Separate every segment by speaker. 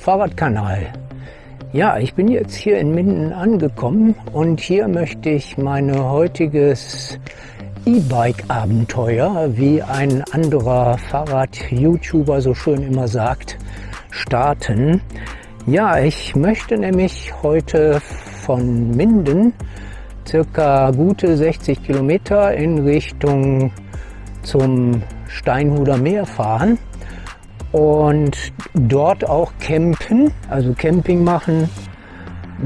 Speaker 1: Fahrradkanal. Ja, ich bin jetzt hier in Minden angekommen und hier möchte ich mein heutiges E-Bike-Abenteuer, wie ein anderer Fahrrad-YouTuber so schön immer sagt, starten. Ja, ich möchte nämlich heute von Minden circa gute 60 Kilometer in Richtung zum Steinhuder Meer fahren und dort auch campen, also Camping machen.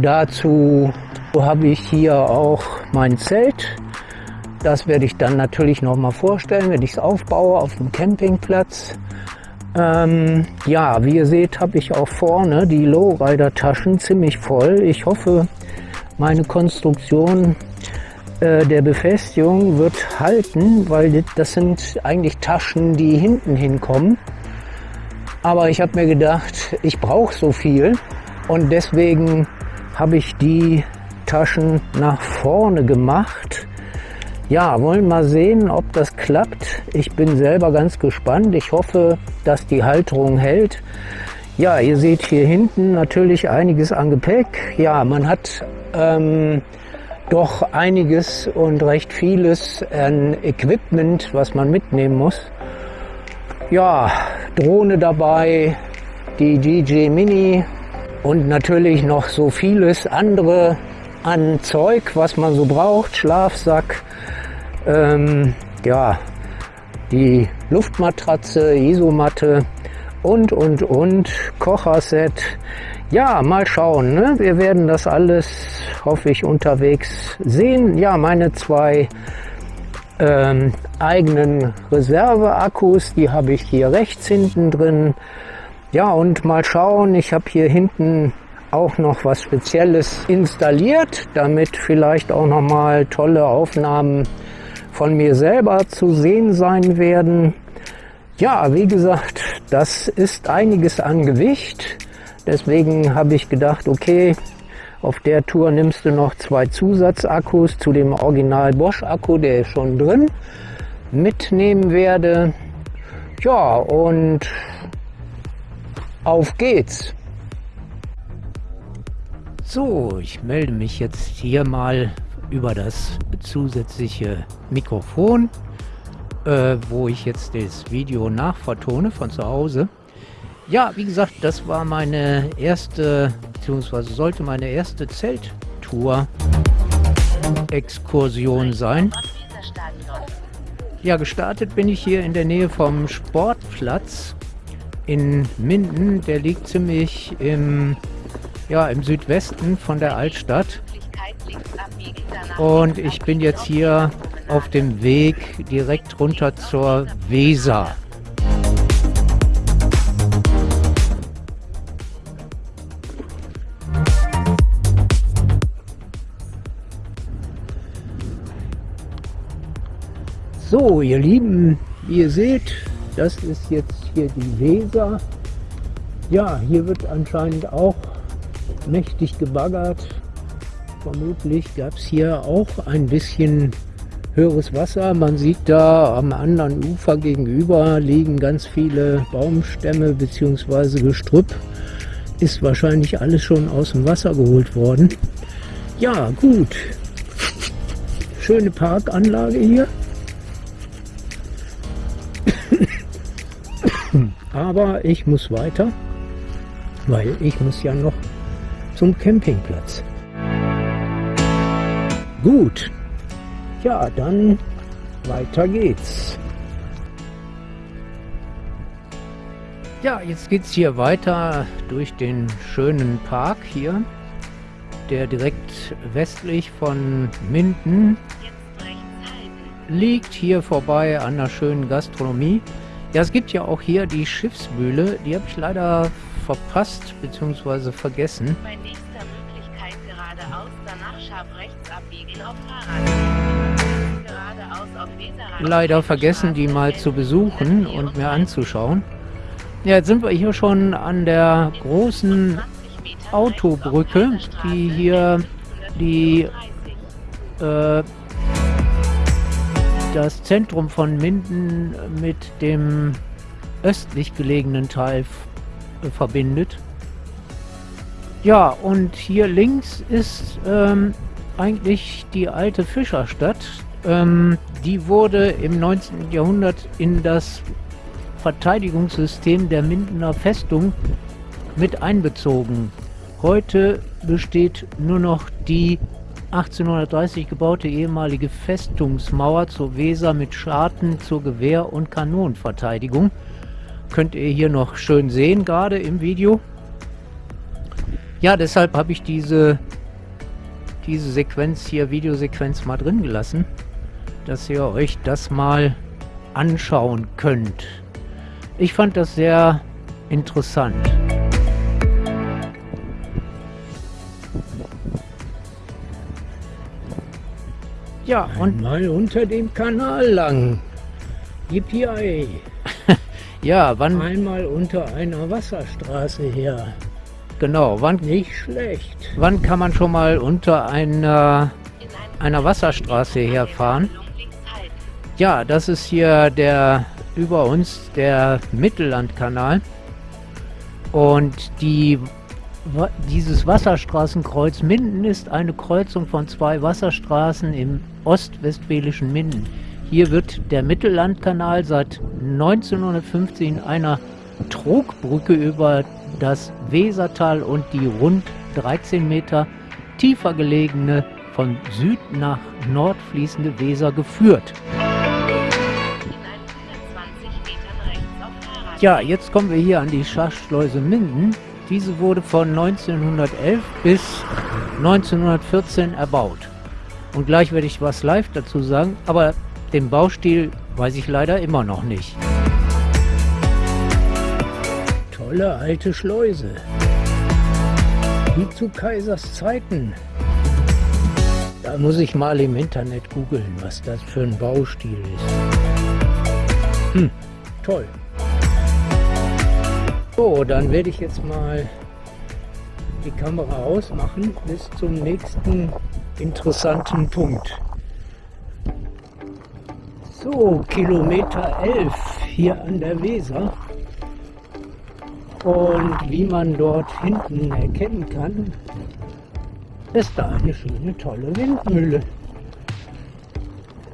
Speaker 1: Dazu habe ich hier auch mein Zelt. Das werde ich dann natürlich noch mal vorstellen, wenn ich es aufbaue auf dem Campingplatz. Ähm, ja, wie ihr seht, habe ich auch vorne die Lowrider-Taschen ziemlich voll. Ich hoffe, meine Konstruktion äh, der Befestigung wird halten, weil das sind eigentlich Taschen, die hinten hinkommen. Aber ich habe mir gedacht, ich brauche so viel und deswegen habe ich die Taschen nach vorne gemacht. Ja, wollen mal sehen, ob das klappt. Ich bin selber ganz gespannt. Ich hoffe, dass die Halterung hält. Ja, ihr seht hier hinten natürlich einiges an Gepäck. Ja, man hat ähm, doch einiges und recht vieles an Equipment, was man mitnehmen muss. Ja, Drohne dabei, die DJ Mini und natürlich noch so vieles andere an Zeug, was man so braucht. Schlafsack, ähm, ja, die Luftmatratze, Isomatte und, und, und, Kocherset. Ja, mal schauen. Ne? Wir werden das alles, hoffe ich, unterwegs sehen. Ja, meine zwei ähm, eigenen Reserveakkus. Die habe ich hier rechts hinten drin. Ja, und mal schauen, ich habe hier hinten auch noch was Spezielles installiert, damit vielleicht auch noch mal tolle Aufnahmen von mir selber zu sehen sein werden. Ja, wie gesagt, das ist einiges an Gewicht. Deswegen habe ich gedacht, okay, auf der Tour nimmst du noch zwei Zusatzakkus zu dem Original Bosch Akku, der ist schon drin, mitnehmen werde. Ja, und auf geht's. So, ich melde mich jetzt hier mal über das zusätzliche Mikrofon, äh, wo ich jetzt das Video nachvertone von zu Hause. Ja, wie gesagt, das war meine erste, beziehungsweise sollte meine erste Zelttour-Exkursion sein. Ja, gestartet bin ich hier in der Nähe vom Sportplatz in Minden. Der liegt ziemlich im, ja, im Südwesten von der Altstadt. Und ich bin jetzt hier auf dem Weg direkt runter zur Weser. So, ihr Lieben, wie ihr seht, das ist jetzt hier die Weser. Ja, hier wird anscheinend auch mächtig gebaggert. Vermutlich gab es hier auch ein bisschen höheres Wasser. Man sieht da am anderen Ufer gegenüber liegen ganz viele Baumstämme bzw. Gestrüpp. Ist wahrscheinlich alles schon aus dem Wasser geholt worden. Ja, gut. Schöne Parkanlage hier. Aber ich muss weiter, weil ich muss ja noch zum Campingplatz. Gut, ja, dann weiter geht's. Ja, jetzt geht's hier weiter durch den schönen Park hier, der direkt westlich von Minden liegt, hier vorbei an der schönen Gastronomie. Ja, es gibt ja auch hier die Schiffsmühle. Die habe ich leider verpasst bzw. vergessen. Bei nächster Möglichkeit geradeaus, danach scharf rechts abbiegen auf Fahrrad. Geradeaus auf Leider vergessen, die mal zu besuchen und mir anzuschauen. Ja, jetzt sind wir hier schon an der großen Autobrücke, die hier die äh, das Zentrum von Minden mit dem östlich gelegenen Teil verbindet. Ja, und hier links ist ähm, eigentlich die alte Fischerstadt. Ähm, die wurde im 19. Jahrhundert in das Verteidigungssystem der Mindener Festung mit einbezogen. Heute besteht nur noch die 1830 gebaute ehemalige Festungsmauer zur Weser mit Scharten zur Gewehr- und Kanonenverteidigung. Könnt ihr hier noch schön sehen, gerade im Video. Ja, deshalb habe ich diese, diese Sequenz hier, Videosequenz mal drin gelassen, dass ihr euch das mal anschauen könnt. Ich fand das sehr interessant. Ja, und mal unter dem Kanal lang. Yippie! ja, wann... Einmal unter einer Wasserstraße her. Genau, wann... Nicht schlecht. Wann kann man schon mal unter einer, einer Wasserstraße herfahren? Ja, das ist hier der über uns der Mittellandkanal. Und die, dieses Wasserstraßenkreuz Minden ist eine Kreuzung von zwei Wasserstraßen im ostwestfälischen Minden. Hier wird der Mittellandkanal seit 1915 in einer Trogbrücke über das Wesertal und die rund 13 Meter tiefer gelegene von Süd nach Nord fließende Weser geführt. Ja, jetzt kommen wir hier an die Schachschleuse Minden. Diese wurde von 1911 bis 1914 erbaut. Und gleich werde ich was live dazu sagen, aber den Baustil weiß ich leider immer noch nicht. Tolle alte Schleuse. Wie zu Kaisers Zeiten. Da muss ich mal im Internet googeln, was das für ein Baustil ist. Hm, toll. So, dann werde ich jetzt mal die Kamera ausmachen bis zum nächsten interessanten Punkt. So, Kilometer 11 hier an der Weser. Und wie man dort hinten erkennen kann, ist da eine schöne, tolle Windmühle.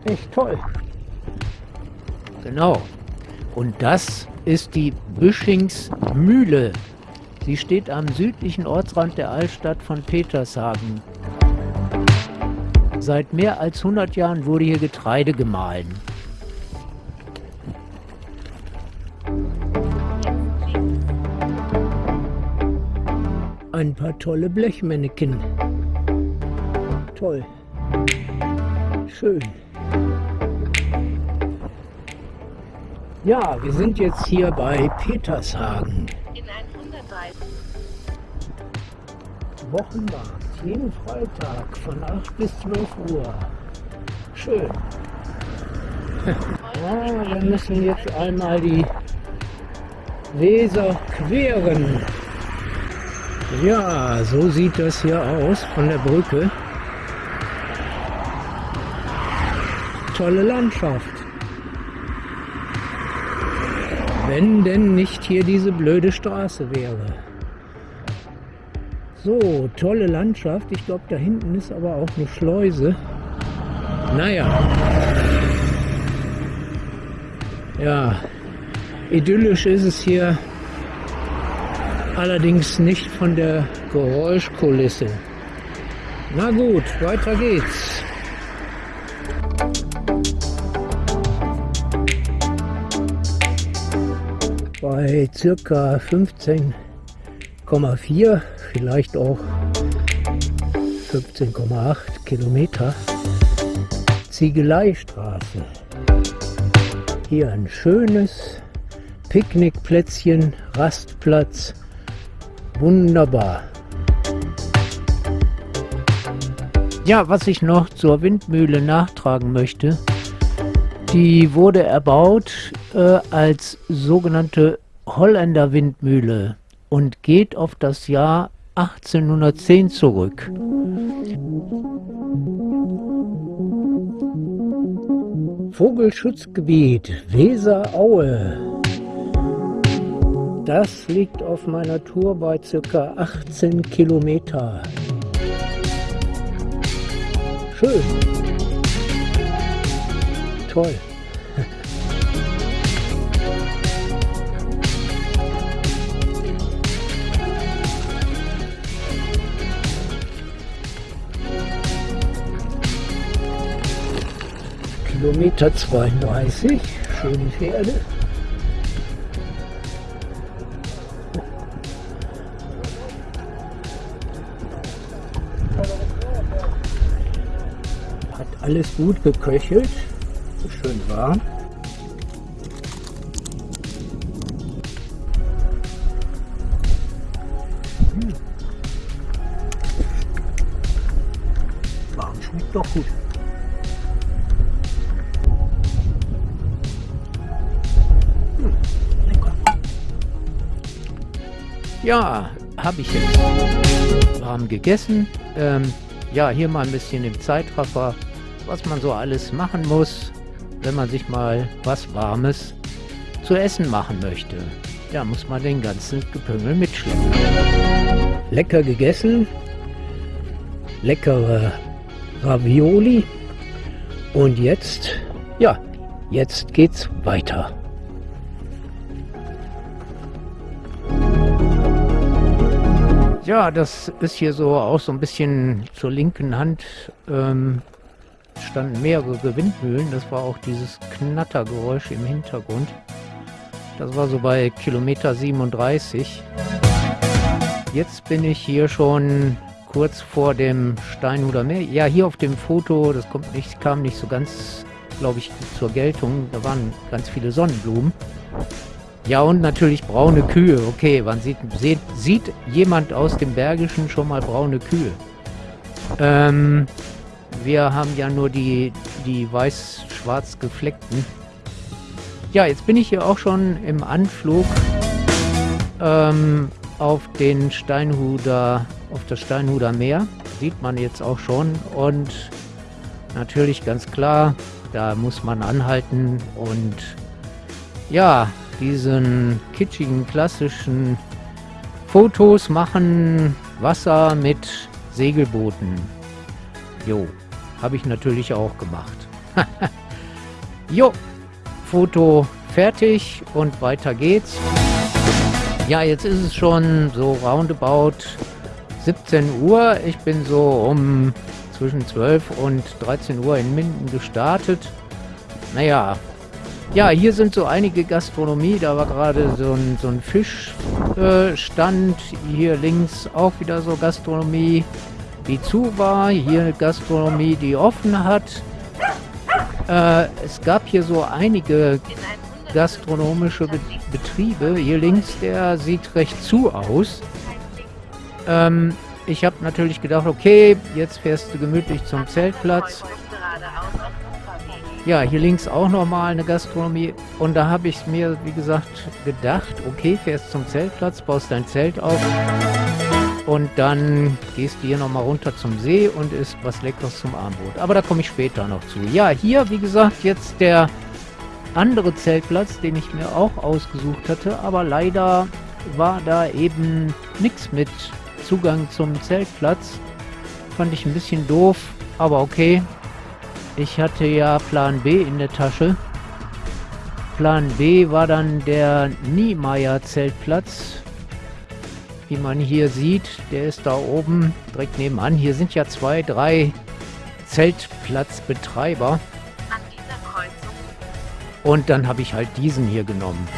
Speaker 1: Echt toll. Genau. Und das ist die Büschingsmühle. Sie steht am südlichen Ortsrand der Altstadt von Petershagen. Seit mehr als 100 Jahren wurde hier Getreide gemahlen. Ein paar tolle Blechmännchen. Toll. Schön. Ja, wir sind jetzt hier bei Petershagen. In 130. Wochenmarkt, jeden Freitag von 8 bis 12 Uhr. Schön. ja, wir müssen jetzt einmal die Weser queren. Ja, so sieht das hier aus von der Brücke. Tolle Landschaft. Wenn denn nicht hier diese blöde Straße wäre. So, tolle Landschaft. Ich glaube, da hinten ist aber auch eine Schleuse. Naja. Ja, idyllisch ist es hier allerdings nicht von der Geräuschkulisse. Na gut, weiter geht's. Bei circa 15,4, vielleicht auch 15,8 Kilometer Ziegeleistraße. Hier ein schönes Picknickplätzchen, Rastplatz. Wunderbar. Ja, was ich noch zur Windmühle nachtragen möchte, die wurde erbaut äh, als sogenannte Holländer Windmühle und geht auf das Jahr 1810 zurück. Vogelschutzgebiet Weseraue. das liegt auf meiner Tour bei ca. 18 Kilometer. Schön. Toll. Kilometer 32, schöne Pferde. Hat alles gut geköchelt, schön warm. Ja, habe ich jetzt warm gegessen. Ähm, ja, hier mal ein bisschen im Zeitraffer, was man so alles machen muss, wenn man sich mal was Warmes zu essen machen möchte. Da muss man den ganzen Gepüngel mitschleppen. Lecker gegessen, leckere Ravioli und jetzt, ja, jetzt geht's weiter. Ja, das ist hier so auch so ein bisschen zur linken Hand ähm, standen mehrere Windmühlen. Das war auch dieses Knattergeräusch im Hintergrund. Das war so bei Kilometer 37. Jetzt bin ich hier schon kurz vor dem Steinhuder Meer. Ja, hier auf dem Foto, das kommt nicht, kam nicht so ganz, glaube ich, zur Geltung. Da waren ganz viele Sonnenblumen. Ja, und natürlich braune Kühe. Okay, wann sieht, sieht, sieht jemand aus dem Bergischen schon mal braune Kühe? Ähm, wir haben ja nur die, die weiß-schwarz gefleckten. Ja, jetzt bin ich hier auch schon im Anflug ähm, auf den Steinhuder, auf das Steinhuder Meer. Sieht man jetzt auch schon. Und natürlich ganz klar, da muss man anhalten und ja, diesen kitschigen, klassischen Fotos machen, Wasser mit Segelbooten. Jo, habe ich natürlich auch gemacht. jo, Foto fertig und weiter geht's. Ja, jetzt ist es schon so roundabout 17 Uhr. Ich bin so um zwischen 12 und 13 Uhr in Minden gestartet. Naja, ja, hier sind so einige Gastronomie. Da war gerade so ein, so ein Fischstand. Äh, hier links auch wieder so Gastronomie, die zu war. Hier eine Gastronomie, die offen hat. Äh, es gab hier so einige gastronomische Be Betriebe. Hier links, der sieht recht zu aus. Ähm, ich habe natürlich gedacht, okay, jetzt fährst du gemütlich zum Zeltplatz. Ja, hier links auch nochmal eine Gastronomie. Und da habe ich mir, wie gesagt, gedacht, okay, fährst zum Zeltplatz, baust dein Zelt auf und dann gehst du hier nochmal runter zum See und isst was Leckeres zum Abendbrot. Aber da komme ich später noch zu. Ja, hier, wie gesagt, jetzt der andere Zeltplatz, den ich mir auch ausgesucht hatte. Aber leider war da eben nichts mit Zugang zum Zeltplatz. Fand ich ein bisschen doof, aber okay, ich hatte ja Plan B in der Tasche. Plan B war dann der Niemeyer Zeltplatz. Wie man hier sieht, der ist da oben direkt nebenan. Hier sind ja zwei, drei Zeltplatzbetreiber. Und dann habe ich halt diesen hier genommen.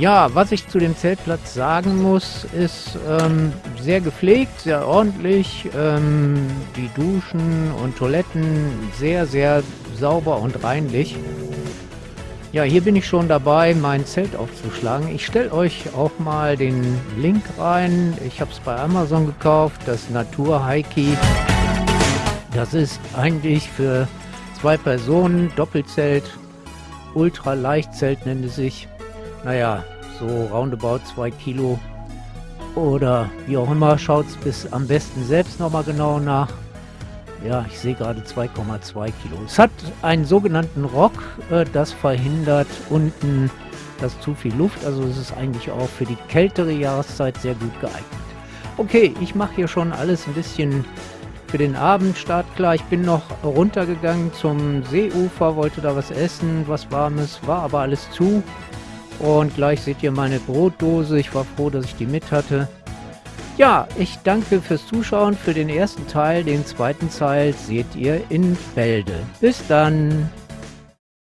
Speaker 1: Ja, was ich zu dem Zeltplatz sagen muss, ist ähm, sehr gepflegt, sehr ordentlich. Ähm, die Duschen und Toiletten sehr, sehr sauber und reinlich. Ja, hier bin ich schon dabei, mein Zelt aufzuschlagen. Ich stelle euch auch mal den Link rein. Ich habe es bei Amazon gekauft, das Natur Heiki. Das ist eigentlich für zwei Personen, Doppelzelt, Ultraleichtzelt nennt es sich naja, so roundabout 2 Kilo oder wie auch immer, schaut es bis am besten selbst nochmal genau nach. Ja, ich sehe gerade 2,2 Kilo. Es hat einen sogenannten Rock, äh, das verhindert unten das zu viel Luft. Also es ist eigentlich auch für die kältere Jahreszeit sehr gut geeignet. Okay, ich mache hier schon alles ein bisschen für den Abend startklar. Ich bin noch runtergegangen zum Seeufer, wollte da was essen, was warmes, war aber alles zu. Und gleich seht ihr meine Brotdose. Ich war froh, dass ich die mit hatte. Ja, ich danke fürs Zuschauen für den ersten Teil. Den zweiten Teil seht ihr in Bälde. Bis dann!